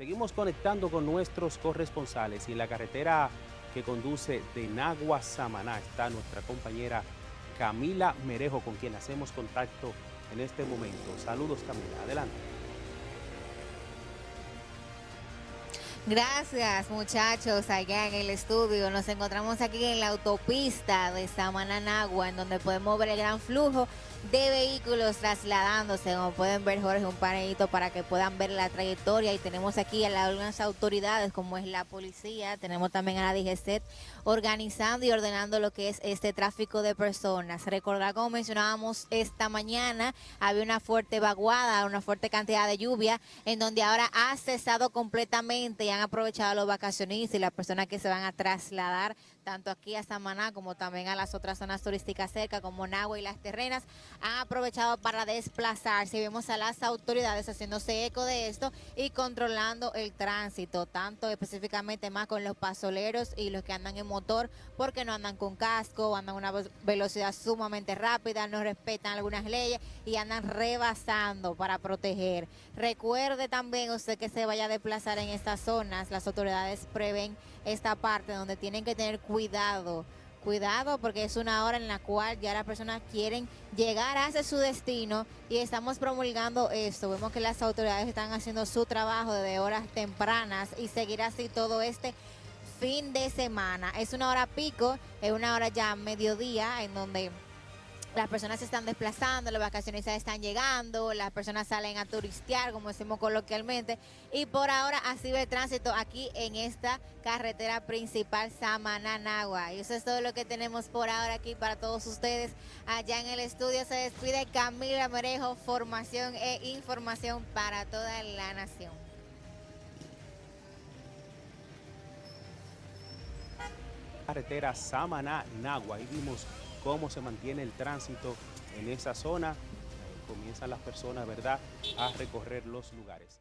Seguimos conectando con nuestros corresponsales y en la carretera que conduce de Nagua a Samaná está nuestra compañera Camila Merejo con quien hacemos contacto en este momento. Saludos Camila, adelante. Gracias muchachos allá en el estudio. Nos encontramos aquí en la autopista de Samaná Nagua en donde podemos ver el gran flujo de vehículos trasladándose, como pueden ver Jorge, un panelito para que puedan ver la trayectoria y tenemos aquí a algunas autoridades como es la policía, tenemos también a la DGCET organizando y ordenando lo que es este tráfico de personas. Recordar como mencionábamos esta mañana, había una fuerte vaguada, una fuerte cantidad de lluvia en donde ahora ha cesado completamente y han aprovechado los vacacionistas y las personas que se van a trasladar tanto aquí a Samaná como también a las otras zonas turísticas cerca como Nagua y Las Terrenas han aprovechado para desplazarse. Vemos a las autoridades haciéndose eco de esto y controlando el tránsito, tanto específicamente más con los pasoleros y los que andan en motor, porque no andan con casco, andan a una velocidad sumamente rápida, no respetan algunas leyes y andan rebasando para proteger. Recuerde también usted que se vaya a desplazar en estas zonas, las autoridades prevén esta parte donde tienen que tener cuidado cuidado porque es una hora en la cual ya las personas quieren llegar hacia su destino y estamos promulgando esto. Vemos que las autoridades están haciendo su trabajo desde horas tempranas y seguir así todo este fin de semana. Es una hora pico, es una hora ya mediodía en donde las personas se están desplazando, los vacacionistas están llegando, las personas salen a turistear, como decimos coloquialmente, y por ahora así ve el tránsito aquí en esta carretera principal Samananagua. Y eso es todo lo que tenemos por ahora aquí para todos ustedes. Allá en el estudio se despide Camila Merejo, formación e información para toda la nación. Carretera Samaná-Nagua, ahí vimos cómo se mantiene el tránsito en esa zona. Comienzan las personas, ¿verdad?, a recorrer los lugares.